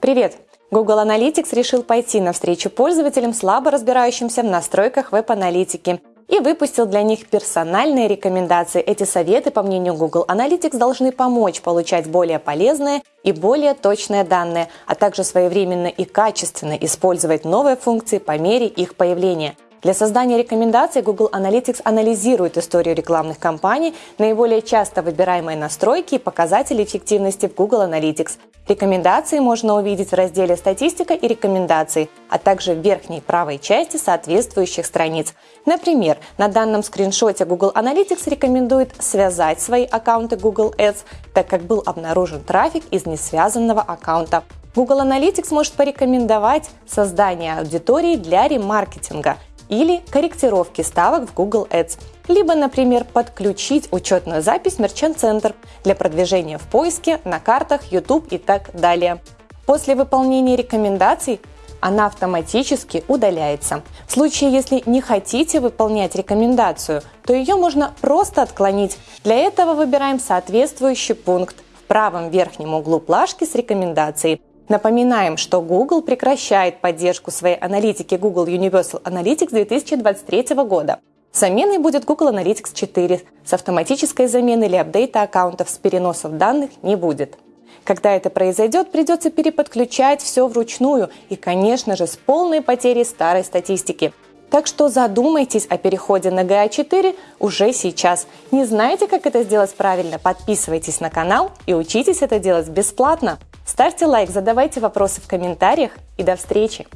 Привет! Google Analytics решил пойти навстречу пользователям, слабо разбирающимся в настройках веб-аналитики, и выпустил для них персональные рекомендации. Эти советы, по мнению Google Analytics, должны помочь получать более полезные и более точные данные, а также своевременно и качественно использовать новые функции по мере их появления. Для создания рекомендаций Google Analytics анализирует историю рекламных кампаний, наиболее часто выбираемые настройки и показатели эффективности в Google Analytics. Рекомендации можно увидеть в разделе «Статистика и рекомендации», а также в верхней правой части соответствующих страниц. Например, на данном скриншоте Google Analytics рекомендует связать свои аккаунты Google Ads, так как был обнаружен трафик из несвязанного аккаунта. Google Analytics может порекомендовать создание аудитории для ремаркетинга – или корректировки ставок в Google Ads, либо, например, подключить учетную запись Merchant Center для продвижения в поиске, на картах, YouTube и так далее. После выполнения рекомендаций она автоматически удаляется. В случае, если не хотите выполнять рекомендацию, то ее можно просто отклонить. Для этого выбираем соответствующий пункт в правом верхнем углу плашки с рекомендацией. Напоминаем, что Google прекращает поддержку своей аналитики Google Universal Analytics 2023 года. Заменой будет Google Analytics 4. С автоматической замены или апдейта аккаунтов с переносом данных не будет. Когда это произойдет, придется переподключать все вручную и, конечно же, с полной потерей старой статистики. Так что задумайтесь о переходе на GA4 уже сейчас. Не знаете, как это сделать правильно? Подписывайтесь на канал и учитесь это делать бесплатно. Ставьте лайк, задавайте вопросы в комментариях и до встречи!